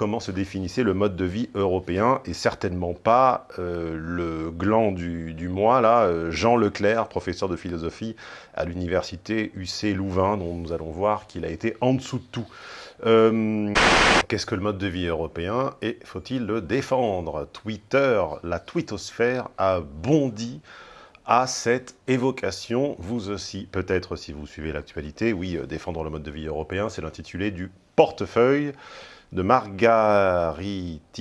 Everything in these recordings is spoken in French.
comment se définissait le mode de vie européen, et certainement pas euh, le gland du, mois, là, euh, Jean Leclerc, professeur de philosophie à l'université UC Louvain, dont nous allons voir qu'il a été en dessous de tout. Euh, qu'est-ce que le mode de vie européen et faut-il le défendre? Twitter, la twittosphère a bondi à cette évocation, vous aussi, peut-être si vous suivez l'actualité, oui, défendre le mode de vie européen, c'est l'intitulé du portefeuille de Margaritis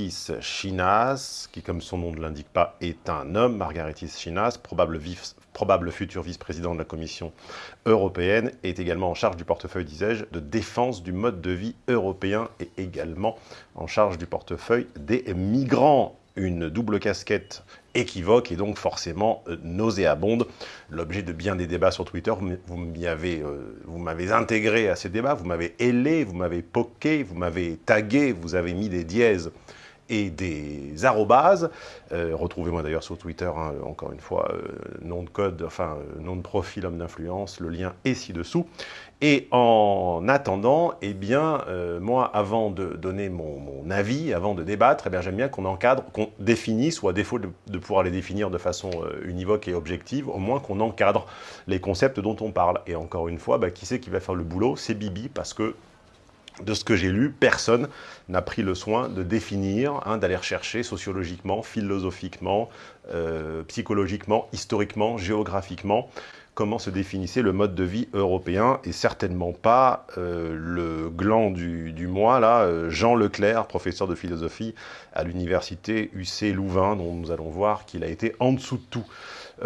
Chinas, qui, comme son nom ne l'indique pas, est un homme, Margaritis Chinas, probable, futur vice-président de la Commission européenne, est également en charge du portefeuille, disais-je, de défense du mode de vie européen et également en charge du portefeuille des migrants une double casquette équivoque et donc forcément euh, nauséabonde. L'objet de bien des débats sur Twitter, vous euh, m'avez intégré à ces débats, vous m'avez ailé, vous m'avez poqué, vous m'avez tagué, vous avez mis des dièses et des arrobases. Euh, retrouvez-moi d'ailleurs sur Twitter, hein, encore une fois, nom de code, enfin nom de profil homme d'influence, le lien est ci-dessous. Et en attendant, eh bien, euh, moi, avant de donner mon, avis, avant de débattre, eh j'aime bien qu'on encadre, qu'on définisse, ou à défaut de, pouvoir les définir de façon euh, univoque et objective, au moins qu'on encadre les concepts dont on parle. Et encore une fois, bah, qui c'est qui va faire le boulot? C'est Bibi, parce que de ce que j'ai lu, personne n'a pris le soin de définir, hein, d'aller rechercher sociologiquement, philosophiquement, euh, psychologiquement, historiquement, géographiquement, comment se définissait le mode de vie européen, et certainement pas euh, le gland du, mois, là, euh, Jean Leclerc, professeur de philosophie à l'université UC Louvain, dont nous allons voir qu'il a été en dessous de tout.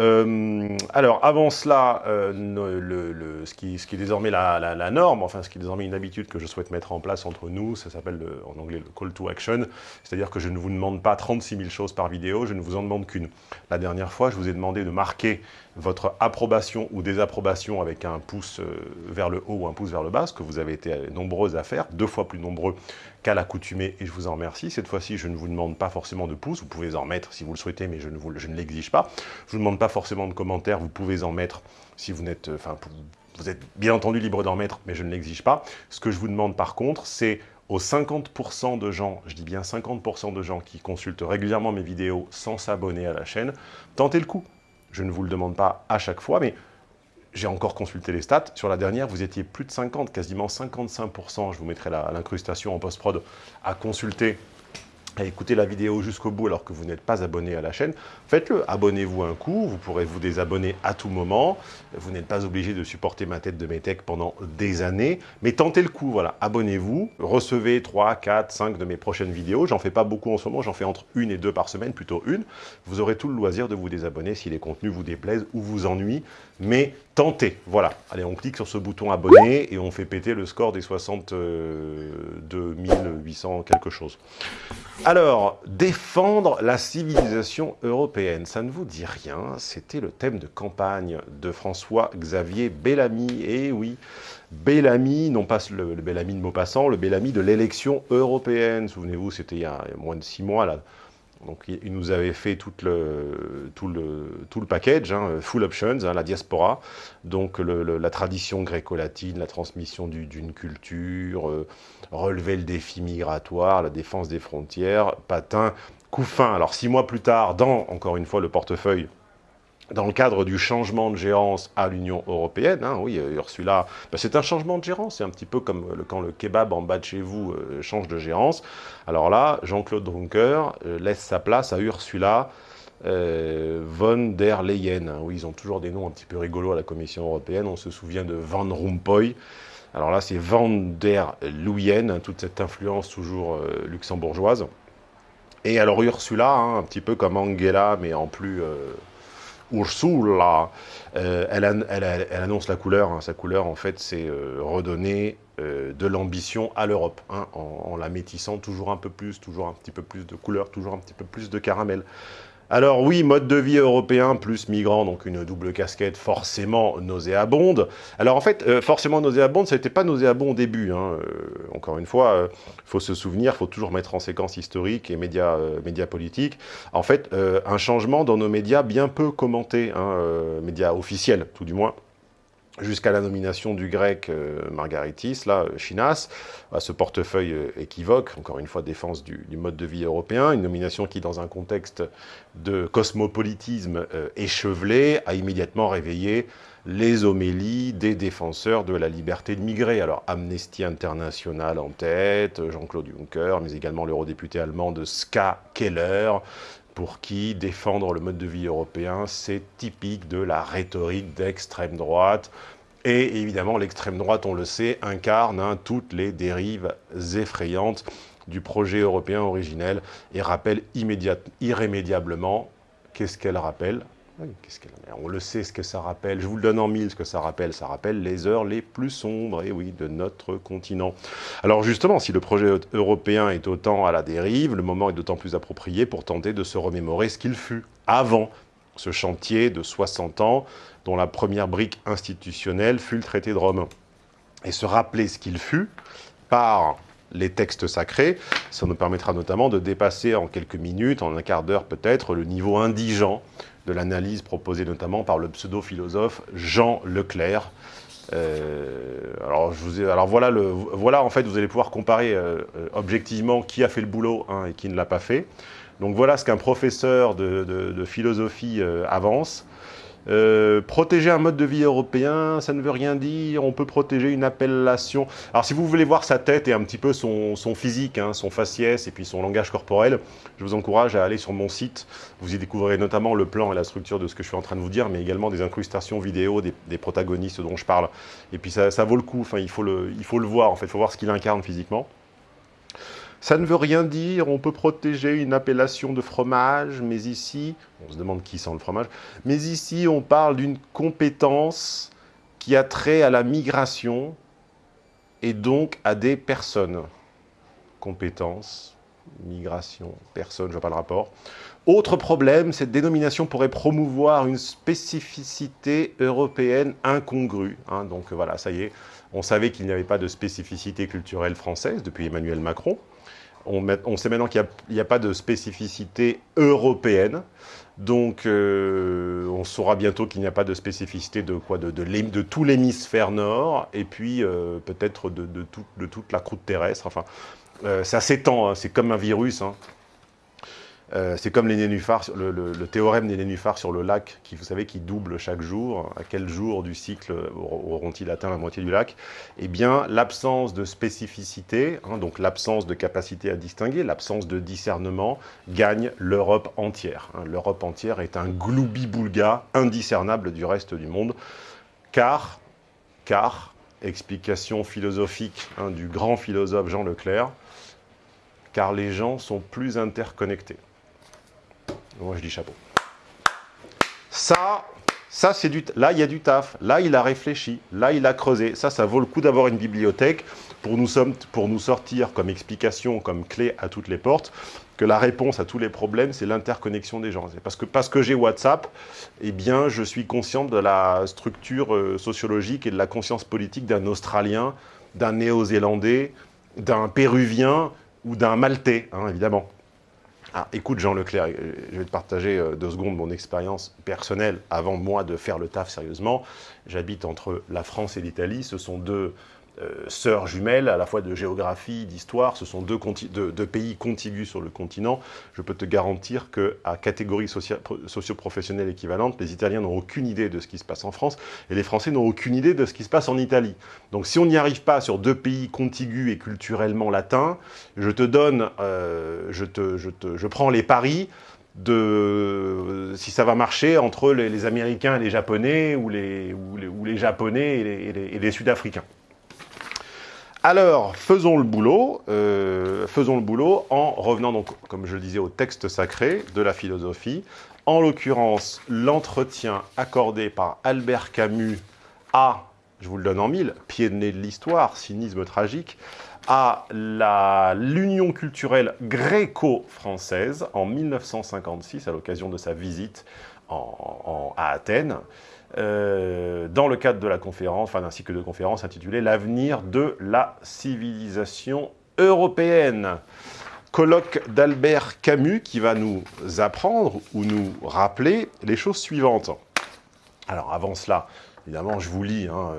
Euh, alors, avant cela, le, ce, qui, ce, qui, est désormais la, norme, enfin, ce qui est désormais une habitude que je souhaite mettre en place entre nous, ça s'appelle en anglais le call to action, c'est-à-dire que je ne vous demande pas 36 000 choses par vidéo, je ne vous en demande qu'une. La dernière fois, je vous ai demandé de marquer votre approbation ou désapprobation avec un pouce euh, vers le haut ou un pouce vers le bas, ce que vous avez été nombreux à faire, deux fois plus nombreux qu'à l'accoutumée, et je vous en remercie. Cette fois-ci, je ne vous demande pas forcément de pouces, vous pouvez en mettre si vous le souhaitez, mais je ne, ne l'exige pas. Je ne vous demande pas forcément de commentaires, vous pouvez en mettre si vous n'êtes... Euh, enfin, vous êtes bien entendu libre d'en mettre, mais je ne l'exige pas. Ce que je vous demande par contre, c'est aux 50% de gens, je dis bien 50% de gens qui consultent régulièrement mes vidéos sans s'abonner à la chaîne, tentez le coup. Je ne vous le demande pas à chaque fois, mais j'ai encore consulté les stats. Sur la dernière, vous étiez plus de 50, quasiment 55%, je vous mettrai l'incrustation en post-prod, à consulter à écouter la vidéo jusqu'au bout alors que vous n'êtes pas abonné à la chaîne, faites-le. Abonnez-vous un coup, vous pourrez vous désabonner à tout moment. Vous n'êtes pas obligé de supporter ma tête de métèque pendant des années, mais tentez le coup, voilà. Abonnez-vous, recevez 3, 4, 5 de mes prochaines vidéos. J'en fais pas beaucoup en ce moment, j'en fais entre une et deux par semaine, plutôt une. Vous aurez tout le loisir de vous désabonner si les contenus vous déplaisent ou vous ennuient, mais tentez, voilà. Allez, on clique sur ce bouton abonner et on fait péter le score des 62 800 quelque chose. Alors, défendre la civilisation européenne, ça ne vous dit rien, c'était le thème de campagne de François-Xavier Bellamy, et eh oui, Bellamy, non pas le, Bellamy de Maupassant, le Bellamy de l'élection européenne, souvenez-vous, c'était il, y a moins de six mois, là, donc il nous avait fait tout le, tout le, tout le package, hein, full options, hein, la diaspora, donc la tradition gréco-latine, la transmission d'une culture, euh, relever le défi migratoire, la défense des frontières, patin, couffin. Alors six mois plus tard, dans, encore une fois, le portefeuille dans le cadre du changement de gérance à l'Union européenne, hein, oui, euh, Ursula, ben, c'est un changement de gérance, c'est un petit peu comme quand le kebab en bas de chez vous euh, change de gérance. Alors là, Jean-Claude Juncker euh, laisse sa place à Ursula von der Leyen. Hein. oui, ils ont toujours des noms un petit peu rigolos à la Commission européenne, on se souvient de Van Rompuy. Alors là, c'est Van der Leyen, hein, toute cette influence toujours luxembourgeoise. Et alors Ursula, un petit peu comme Angela, mais en plus Ursula, euh, elle, elle, annonce la couleur. Hein. Sa couleur, en fait, c'est euh, redonner euh, de l'ambition à l'Europe, hein, en, la métissant toujours un peu plus, toujours un petit peu plus de couleur, toujours un petit peu plus de caramel. Alors oui, mode de vie européen plus migrant, donc une double casquette forcément nauséabonde. Alors en fait, euh, forcément nauséabonde, ça n'était pas nauséabond au début. Hein. Euh, encore une fois, euh, faut se souvenir, faut toujours mettre en séquence historique et médias, médias politiques. En fait, un changement dans nos médias bien peu commentés, hein, médias officiels tout du moins, jusqu'à la nomination du grec euh, Margaritis, là, Chinas, à ce portefeuille euh, équivoque, encore une fois, défense du, mode de vie européen, une nomination qui, dans un contexte de cosmopolitisme euh, échevelé, a immédiatement réveillé les homélies des défenseurs de la liberté de migrer. Alors, Amnesty International en tête, Jean-Claude Juncker, mais également l'eurodéputé allemand de Ska Keller, pour qui défendre le mode de vie européen, c'est typique de la rhétorique d'extrême droite. Et évidemment, l'extrême droite, on le sait, incarne hein, toutes les dérives effrayantes du projet européen originel et rappelle irrémédiablement, qu'est-ce qu'elle rappelle? On le sait ce que ça rappelle, je vous le donne en mille ce que ça rappelle, ça rappelle les heures les plus sombres, et oui, de notre continent. Alors justement, si le projet européen est autant à la dérive, le moment est d'autant plus approprié pour tenter de se remémorer ce qu'il fut avant ce chantier de 60 ans, dont la première brique institutionnelle fut le traité de Rome. Et se rappeler ce qu'il fut par les textes sacrés, ça nous permettra notamment de dépasser en quelques minutes, en un quart d'heure peut-être, le niveau indigent de l'analyse proposée notamment par le pseudo-philosophe Jean Leclerc. Euh, alors, voilà, voilà, en fait, vous allez pouvoir comparer euh, euh, objectivement qui a fait le boulot hein, et qui ne l'a pas fait. Donc voilà ce qu'un professeur de, philosophie avance. Euh, protéger un mode de vie européen, ça ne veut rien dire. On peut protéger une appellation. Alors, si vous voulez voir sa tête et un petit peu son, physique, hein, son faciès et puis son langage corporel, je vous encourage à aller sur mon site. Vous y découvrirez notamment le plan et la structure de ce que je suis en train de vous dire, mais également des incrustations vidéo des, protagonistes dont je parle. Et puis, ça, vaut le coup. Enfin, il faut le, il faut le voir. En fait, il faut voir ce qu'il incarne physiquement. Ça ne veut rien dire, on peut protéger une appellation de fromage, mais ici, on se demande qui sent le fromage, mais ici on parle d'une compétence qui a trait à la migration et donc à des personnes. Compétence, migration, personne, je vois pas le rapport. Autre problème, cette dénomination pourrait promouvoir une spécificité européenne incongrue. Hein. donc voilà, ça y est, on savait qu'il n'y avait pas de spécificité culturelle française depuis Emmanuel Macron. On, sait maintenant qu'il n'y a, pas de spécificité européenne. Donc, euh, on saura bientôt qu'il n'y a pas de spécificité de, quoi, de, tout l'hémisphère nord, et puis euh, peut-être de, toute la croûte terrestre. Enfin, euh, ça s'étend, hein. c'est comme un virus. Hein. Euh, c'est comme les nénuphars, le, théorème des nénuphars sur le lac, qui, vous savez, qui double chaque jour. À quel jour du cycle auront-ils atteint la moitié du lac? Eh bien, l'absence de spécificité, hein, donc l'absence de capacité à distinguer, l'absence de discernement, gagne l'Europe entière. Hein. L'Europe entière est un gloubi-boulga indiscernable du reste du monde, car, car explication philosophique hein, du grand philosophe Jean Leclerc, car les gens sont plus interconnectés. Moi, je dis chapeau. Ça, ça c'est du... Là, il y a du taf. Là, il a réfléchi. Là, il a creusé. Ça, ça vaut le coup d'avoir une bibliothèque pour nous, pour nous sortir comme explication, comme clé à toutes les portes, que la réponse à tous les problèmes, c'est l'interconnexion des gens. Parce que, parce que j'ai WhatsApp, eh bien, je suis conscient de la structure euh, sociologique et de la conscience politique d'un Australien, d'un Néo-Zélandais, d'un Péruvien ou d'un Maltais, hein, évidemment. Ah, écoute Jean Leclerc, euh, je vais te partager euh, deux secondes mon expérience personnelle avant moi de faire le taf sérieusement. J'habite entre la France et l'Italie, ce sont deux sœurs jumelles, à la fois de géographie, d'histoire. Ce sont deux, pays contigus sur le continent. Je peux te garantir qu'à catégorie socio-professionnelle équivalente, les Italiens n'ont aucune idée de ce qui se passe en France et les Français n'ont aucune idée de ce qui se passe en Italie. Donc si on n'y arrive pas sur deux pays contigus et culturellement latins, je te donne, euh, je, prends les paris de si ça va marcher entre les, Américains et les Japonais ou les, Japonais et les Sud-Africains. Alors, faisons le boulot, euh, faisons le boulot en revenant donc, comme je le disais, au texte sacré de la philosophie, en l'occurrence l'entretien accordé par Albert Camus à, je vous le donne en mille, pied de nez de l'histoire, cynisme tragique, à l'union culturelle gréco-française en 1956, à l'occasion de sa visite à Athènes. Euh, dans le cadre de la conférence, enfin d'un cycle de conférences intitulé « L'avenir de la civilisation européenne ». Colloque d'Albert Camus qui va nous apprendre ou nous rappeler les choses suivantes. Alors avant cela, Évidemment, je vous lis, hein,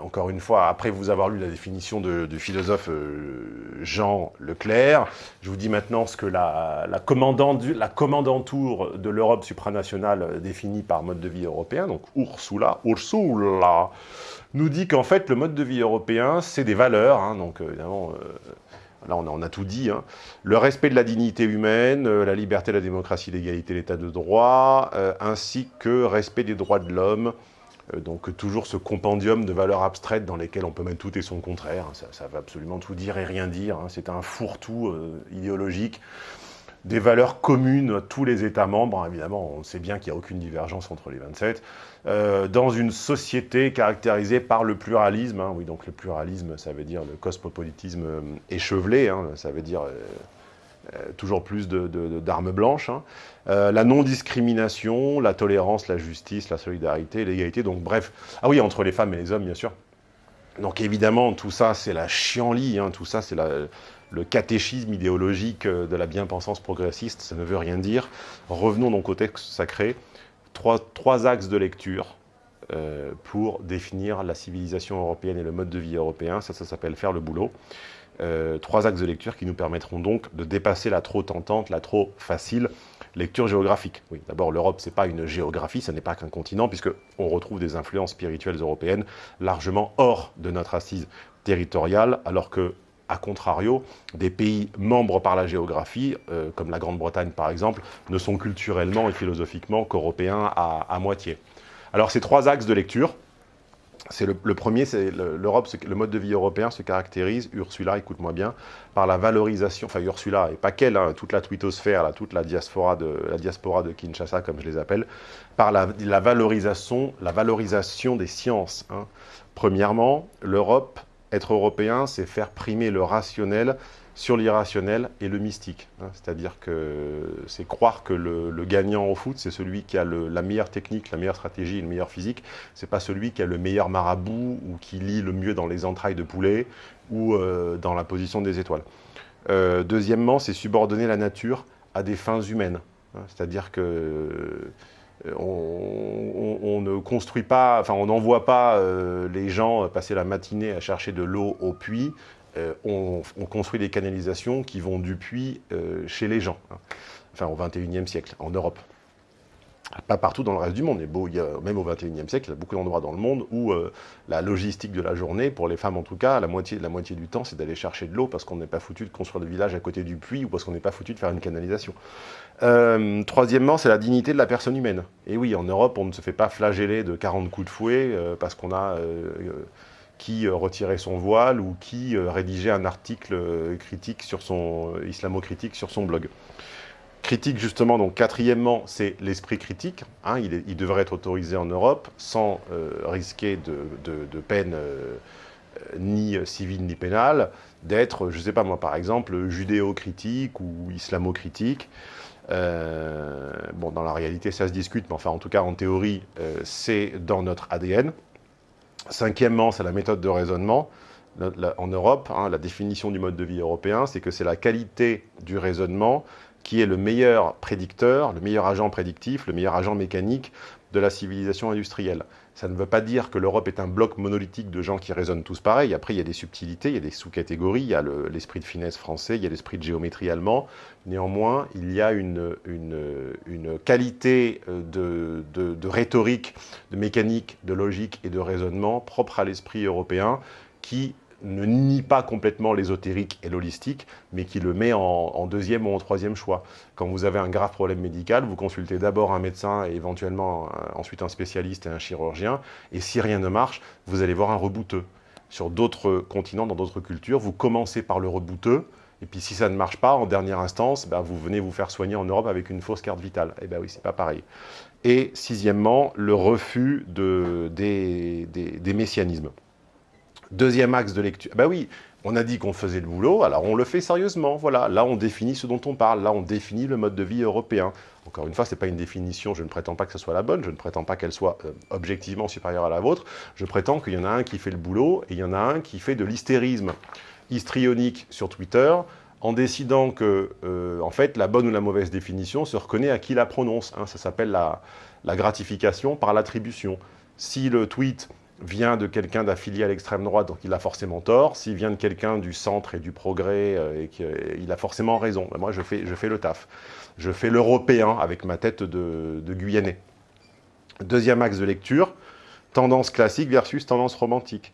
encore une fois, après vous avoir lu la définition du philosophe Jean Leclerc, je vous dis maintenant ce que la, la, la commandantour de l'Europe supranationale définie par mode de vie européen, donc Ursula, Ursula, nous dit qu'en fait, le mode de vie européen, c'est des valeurs, hein, donc évidemment, là on a, tout dit, hein. le respect de la dignité humaine, euh, la liberté, la démocratie, l'égalité, l'état de droit, euh, ainsi que respect des droits de l'homme, euh, donc toujours ce compendium de valeurs abstraites dans lesquelles on peut mettre tout et son contraire, ça, ça va absolument tout dire et rien dire, hein. c'est un fourre-tout idéologique, des valeurs communes à tous les États membres, évidemment on sait bien qu'il n'y a aucune divergence entre les 27, euh, dans une société caractérisée par le pluralisme. Hein. oui, donc le pluralisme, ça veut dire le cosmopolitisme euh, échevelé, hein. ça veut dire euh, toujours plus d'armes blanches. Hein. la non-discrimination, la tolérance, la justice, la solidarité, l'égalité, donc bref. Ah oui, entre les femmes et les hommes, bien sûr. Donc évidemment, tout ça, c'est la chienlit, tout ça, c'est le catéchisme idéologique de la bien-pensance progressiste, ça ne veut rien dire. Revenons donc au texte sacré trois, axes de lecture euh, pour définir la civilisation européenne et le mode de vie européen. Ça, ça s'appelle faire le boulot. Euh, trois axes de lecture qui nous permettront donc de dépasser la trop tentante, la trop facile lecture géographique. Oui, d'abord, l'Europe, ce n'est pas une géographie, ce n'est pas qu'un continent, puisqu'on retrouve des influences spirituelles européennes largement hors de notre assise territoriale, alors que a contrario, des pays membres par la géographie, euh, comme la Grande-Bretagne par exemple, ne sont culturellement et philosophiquement qu'européens à, moitié. Alors ces trois axes de lecture, c'est le, premier, c'est l'Europe, le mode de vie européen se caractérise, Ursula, écoute-moi bien, par la valorisation, enfin Ursula, et pas qu'elle, hein, toute la twittosphère, toute la diaspora, de, la diaspora de Kinshasa, comme je les appelle, par la, valorisation, la valorisation des sciences. Hein. Premièrement, l'Europe être européen, c'est faire primer le rationnel sur l'irrationnel et le mystique. Hein. C'est-à-dire que c'est croire que le, gagnant au foot, c'est celui qui a la meilleure technique, la meilleure stratégie, le meilleur physique. C'est pas celui qui a le meilleur marabout ou qui lit le mieux dans les entrailles de poulet ou euh, dans la position des étoiles. Euh, deuxièmement, c'est subordonner la nature à des fins humaines. Hein. C'est-à-dire que euh, on, ne construit pas, enfin on n'envoie pas les gens passer la matinée à chercher de l'eau au puits, euh, on, construit des canalisations qui vont du puits chez les gens, hein. enfin au 21e siècle, en Europe. Pas partout dans le reste du monde, a, même au 21e siècle, il y a beaucoup d'endroits dans le monde où la logistique de la journée, pour les femmes en tout cas, la moitié, du temps, c'est d'aller chercher de l'eau parce qu'on n'est pas foutu de construire le village à côté du puits ou parce qu'on n'est pas foutu de faire une canalisation. Euh, troisièmement, c'est la dignité de la personne humaine. Et oui, en Europe, on ne se fait pas flageller de 40 coups de fouet euh, parce qu'on a euh, qui retirait son voile ou qui rédigeait un article critique sur son islamo-critique sur son blog. Critique, justement, donc quatrièmement, c'est l'esprit critique. Hein, il, devrait être autorisé en Europe sans risquer de, peine ni civile ni pénale, d'être, je ne sais pas moi, par exemple, judéo-critique ou islamo-critique. Euh, bon, dans la réalité, ça se discute, mais enfin, en tout cas, en théorie, euh, c'est dans notre ADN. Cinquièmement, c'est la méthode de raisonnement. en Europe, hein, la définition du mode de vie européen, c'est que c'est la qualité du raisonnement qui est le meilleur prédicteur, le meilleur agent prédictif, le meilleur agent mécanique de la civilisation industrielle. Ça ne veut pas dire que l'Europe est un bloc monolithique de gens qui raisonnent tous pareil. Après, il y a des subtilités, il y a des sous-catégories, il y a l'esprit de finesse français, il y a l'esprit de géométrie allemand. Néanmoins, il y a une, qualité euh, de rhétorique, de mécanique, de logique et de raisonnement propre à l'esprit européen qui ne nie pas complètement l'ésotérique et l'holistique, mais qui le met en, deuxième ou en troisième choix. Quand vous avez un grave problème médical, vous consultez d'abord un médecin et éventuellement ensuite un spécialiste et un chirurgien, et si rien ne marche, vous allez voir un rebouteux. Sur d'autres continents, dans d'autres cultures, vous commencez par le rebouteux, et puis si ça ne marche pas, en dernière instance, bah, vous venez vous faire soigner en Europe avec une fausse carte vitale. Eh bien oui, c'est pas pareil. Et sixièmement, le refus de, des, des messianismes. Deuxième axe de lecture. Ben oui, on a dit qu'on faisait le boulot, alors on le fait sérieusement. Voilà, là on définit ce dont on parle, là on définit le mode de vie européen. Encore une fois, ce n'est pas une définition, je ne prétends pas que ce soit la bonne, je ne prétends pas qu'elle soit euh, objectivement supérieure à la vôtre. Je prétends qu'il y en a un qui fait le boulot et il y en a un qui fait de l'hystérisme histrionique sur Twitter en décidant que, euh, en fait, la bonne ou la mauvaise définition se reconnaît à qui la prononce. Hein. ça s'appelle la, la gratification par l'attribution. Si le tweet vient de quelqu'un d'affilié à l'extrême droite, donc il a forcément tort. S'il vient de quelqu'un du centre et du progrès, euh, il a forcément raison. Moi, je fais, je fais le taf. Je fais l'européen avec ma tête de, Guyanais. Deuxième axe de lecture, tendance classique versus tendance romantique.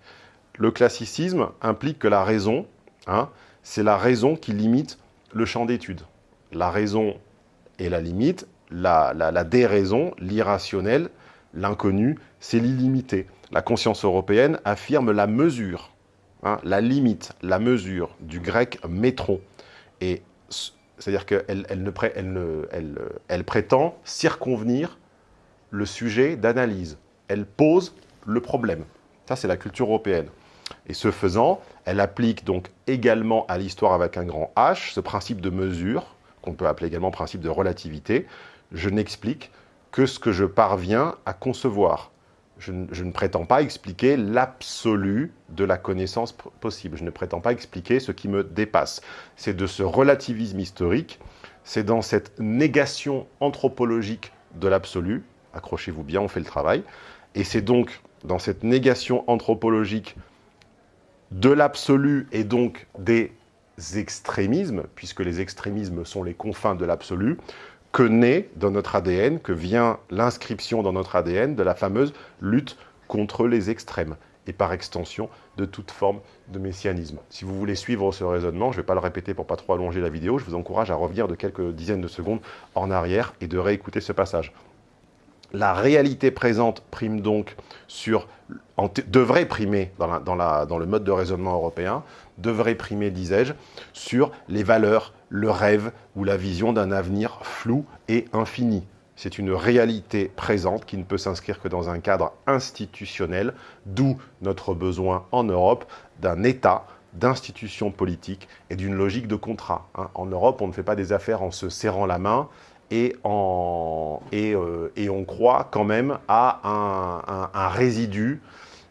Le classicisme implique que la raison, hein, c'est la raison qui limite le champ d'étude. La raison est la limite, la déraison, l'irrationnel, l'inconnu, c'est l'illimité la conscience européenne affirme la mesure, hein, la limite, la mesure du grec métron. C'est-à-dire qu'elle elle, prétend circonvenir le sujet d'analyse. Elle pose le problème. Ça, c'est la culture européenne. Et ce faisant, elle applique donc également à l'histoire avec un grand H, ce principe de mesure, qu'on peut appeler également principe de relativité. Je n'explique que ce que je parviens à concevoir je, ne prétends pas expliquer l'absolu de la connaissance possible. Je ne prétends pas expliquer ce qui me dépasse. C'est de ce relativisme historique, c'est dans cette négation anthropologique de l'absolu, accrochez-vous bien, on fait le travail, et c'est donc dans cette négation anthropologique de l'absolu et donc des extrémismes, puisque les extrémismes sont les confins de l'absolu, que naît dans notre ADN, que vient l'inscription dans notre ADN de la fameuse lutte contre les extrêmes et par extension de toute forme de messianisme. Si vous voulez suivre ce raisonnement, je ne vais pas le répéter pour pas trop allonger la vidéo, je vous encourage à revenir de quelques dizaines de secondes en arrière et de réécouter ce passage. La réalité présente prime donc sur, devrait primer dans, dans le mode de raisonnement européen, devrait primer, disais-je, sur les valeurs, le rêve ou la vision d'un avenir flou et infini. C'est une réalité présente qui ne peut s'inscrire que dans un cadre institutionnel, d'où notre besoin en Europe d'un État, d'institutions politiques et d'une logique de contrat. Hein. En Europe, on ne fait pas des affaires en se serrant la main et, euh, on croit quand même à un, résidu,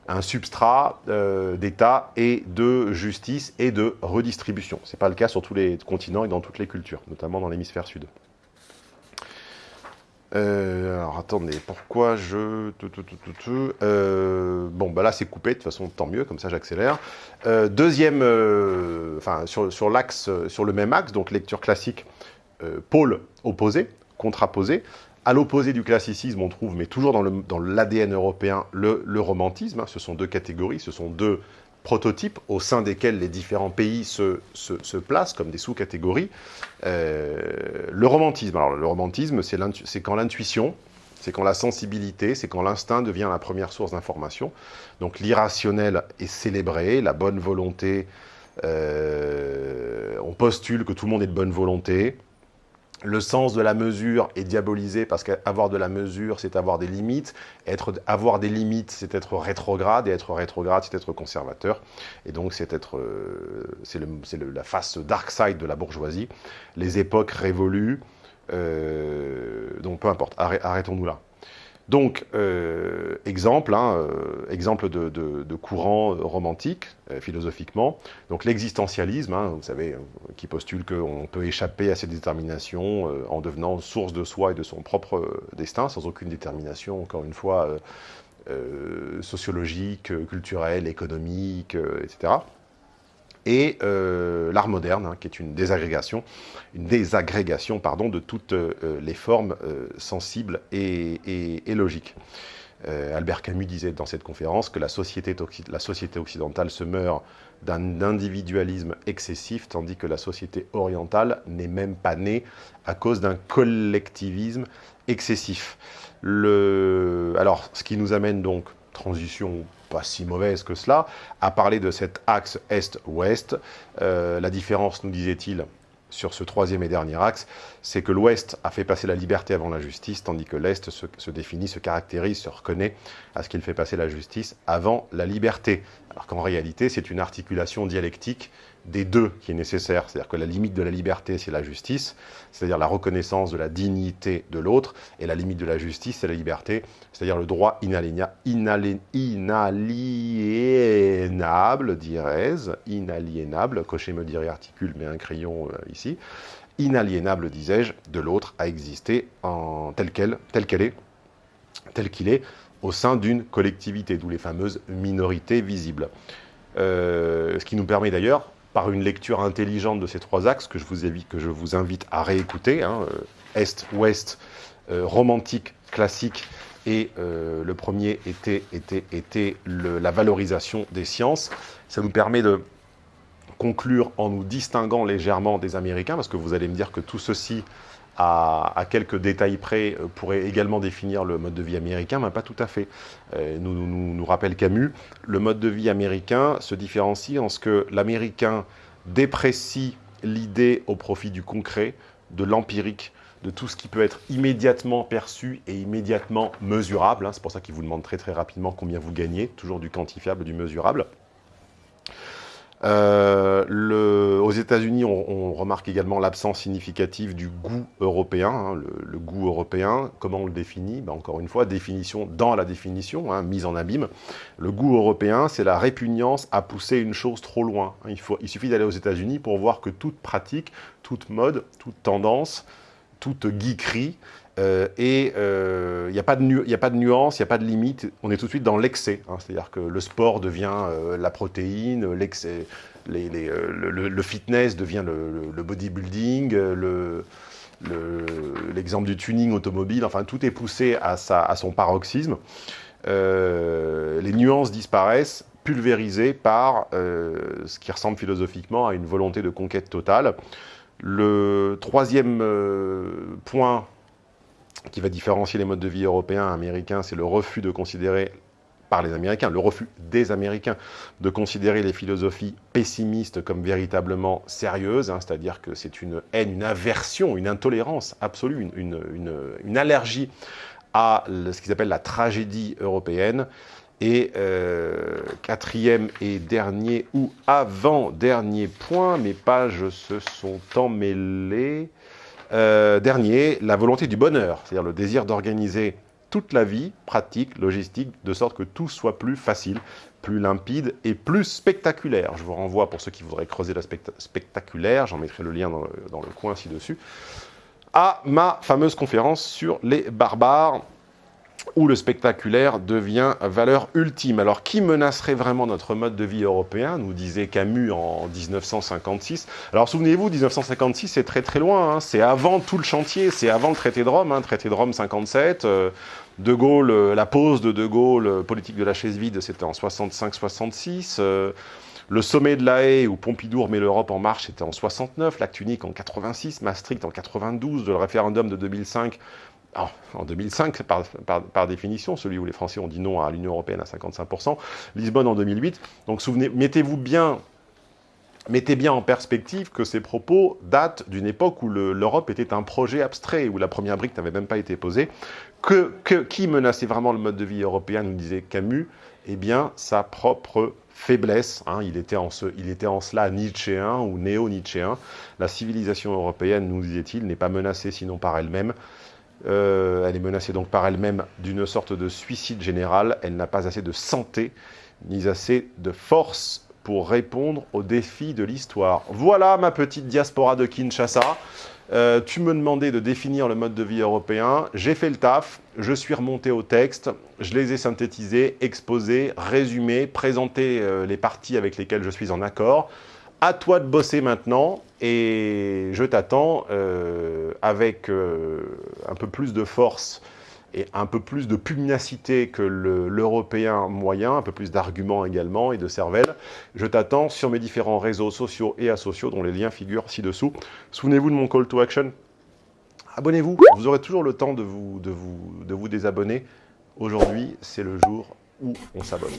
un substrat euh, d'État et de justice et de redistribution. Ce n'est pas le cas sur tous les continents et dans toutes les cultures, notamment dans l'hémisphère sud. Euh, alors attendez, pourquoi je... bon, bah là c'est coupé, de toute façon tant mieux, comme ça j'accélère. deuxième, enfin sur, sur l'axe, sur le même axe, donc lecture classique, euh, pôle opposé, contraposé. À l'opposé du classicisme, on trouve, mais toujours dans l'ADN européen, le, romantisme. Ce sont deux catégories, ce sont deux prototypes au sein desquels les différents pays se, placent comme des sous-catégories. Euh, le romantisme, alors le romantisme, c'est quand l'intuition, c'est quand la sensibilité, c'est quand l'instinct devient la première source d'information. Donc l'irrationnel est célébré, la bonne volonté, euh, on postule que tout le monde est de bonne volonté, le sens de la mesure est diabolisé parce qu'avoir de la mesure, c'est avoir des limites. Être, avoir des limites, c'est être rétrograde. Et être rétrograde, c'est être conservateur. Et donc, c'est être, euh, c'est la face dark side de la bourgeoisie. Les époques révolues. Euh, donc, peu importe. Arrêtons-nous là. Donc, euh, exemple, hein, euh, exemple de, courant romantique, euh, philosophiquement. Donc l'existentialisme, hein, vous savez, qui postule qu'on peut échapper à ses déterminations en devenant source de soi et de son propre destin, sans aucune détermination, encore une fois, sociologique, culturelle, économique, etc et euh, l'art moderne, hein, qui est une désagrégation, une désagrégation pardon, de toutes euh, les formes euh, sensibles et, logiques. Albert Camus disait dans cette conférence que la société, la société occidentale se meurt d'un individualisme excessif, tandis que la société orientale n'est même pas née à cause d'un collectivisme excessif. Le... Alors, ce qui nous amène donc, transition pas si mauvaise que cela, à parler de cet axe Est-Ouest. Euh, la différence, nous disait-il, sur ce troisième et dernier axe, c'est que l'Ouest a fait passer la liberté avant la justice, tandis que l'Est se, se, définit, se caractérise, se reconnaît à ce qu'il fait passer la justice avant la liberté. Alors qu'en réalité, c'est une articulation dialectique des deux qui est nécessaire. C'est-à-dire que la limite de la liberté, c'est la justice, c'est-à-dire la reconnaissance de la dignité de l'autre, et la limite de la justice, c'est la liberté, c'est-à-dire le droit inaliénable, dirais-je, inaliénable, cocher me dirait articule, mais un crayon euh, ici, inaliénable, disais-je, de l'autre à exister tel qu'elle, tel qu'elle est, tel qu'il est, au sein d'une collectivité, d'où les fameuses minorités visibles. ce qui nous permet d'ailleurs, par une lecture intelligente de ces trois axes, que je vous invite, à réécouter, hein, Est, Ouest, romantique, classique, et le premier était la valorisation des sciences. Ça nous permet de conclure en nous distinguant légèrement des Américains, parce que vous allez me dire que tout ceci, à, quelques détails près, euh, pourrait également définir le mode de vie américain, mais pas tout à fait. Euh, nous, nous, nous rappelle Camus, le mode de vie américain se différencie en ce que l'Américain déprécie l'idée au profit du concret, de l'empirique, de tout ce qui peut être immédiatement perçu et immédiatement mesurable. Hein. C'est pour ça qu'il vous demande très très rapidement combien vous gagnez, toujours du quantifiable, du mesurable. Euh, aux États-Unis, on, remarque également l'absence significative du goût européen. Hein, le, goût européen, comment on le définit? Ben, Encore une fois, définition dans la définition, hein, mise en abîme. Le goût européen, c'est la répugnance à pousser une chose trop loin. Hein, il, il suffit d'aller aux États-Unis pour voir que toute pratique, toute mode, toute tendance, toute geekerie euh, et il euh, n'y a, pas de nuance, il n'y a pas de limite, on est tout de suite dans l'excès. Hein. C'est-à-dire que le sport devient euh, la protéine, le, fitness devient le, bodybuilding, l'exemple du tuning automobile, enfin tout est poussé à son paroxysme. les nuances disparaissent, pulvérisées par ce qui ressemble philosophiquement à une volonté de conquête totale. Le troisième point qui va différencier les modes de vie européens et américains, c'est le refus de considérer par les Américains, le refus des Américains de considérer les philosophies pessimistes comme véritablement sérieuses, hein, c'est-à-dire que c'est une haine, une aversion, une intolérance absolue, une, allergie à ce qu'ils appellent la tragédie européenne. Et euh, quatrième et dernier, ou avant-dernier point, mes pages se sont emmêlées. Euh, dernier, la volonté du bonheur, c'est-à-dire le désir d'organiser toute la vie, pratique, logistique, de sorte que tout soit plus facile, plus limpide et plus spectaculaire. Je vous renvoie, pour ceux qui voudraient creuser l'aspect spectaculaire, j'en mettrai le lien dans le coin ci-dessus, à ma fameuse conférence sur les barbares, où le spectaculaire devient valeur ultime. Alors, qui menacerait vraiment notre mode de vie européen nous disait Camus en 1956. Alors, souvenez-vous, 1956, c'est très très loin, hein. c'est avant tout le chantier, c'est avant le traité de Rome, hein, traité de Rome 57, euh, De Gaulle, euh, la pause de De Gaulle, euh, politique de la chaise vide, c'était en 65-66, le sommet de la Haye, où Pompidou met l'Europe en marche, c'était en 69, l'acte unique en 86, Maastricht en 92, le référendum de 2005 en 2005, par, définition, celui où les Français ont dit non à l'Union Européenne à 55%, Lisbonne en 2008. Donc souvenez, mettez-vous bien, mettez bien en perspective que ces propos datent d'une époque où l'Europe était un projet abstrait, où la première brique n'avait même pas été posée. Que, qui menaçait vraiment le mode de vie européen, nous disait Camus? Eh bien, sa propre faiblesse. Hein. il, était en ce, il était en cela nietzschéen ou néo-nietzschéen. La civilisation européenne, nous disait-il, n'est pas menacée sinon par elle-même. Euh, elle est menacée donc par elle-même d'une sorte de suicide général. Elle n'a pas assez de santé, ni assez de force pour répondre aux défis de l'histoire. Voilà ma petite diaspora de Kinshasa. Euh, tu me demandais de définir le mode de vie européen. J'ai fait le taf, je suis remonté au texte, je les ai synthétisés, exposés, résumés, présenté euh, les parties avec lesquelles je suis en accord. À toi de bosser maintenant et je t'attends euh, avec euh, un peu plus de force et un peu plus de pugnacité que l'européen moyen, un peu plus d'arguments également et de cervelle. Je t'attends sur mes différents réseaux sociaux et asociaux dont les liens figurent ci-dessous. Souvenez-vous de mon call to action. Abonnez-vous, vous aurez toujours le temps de vous, de vous, de vous désabonner. Aujourd'hui, c'est le jour où on s'abonne.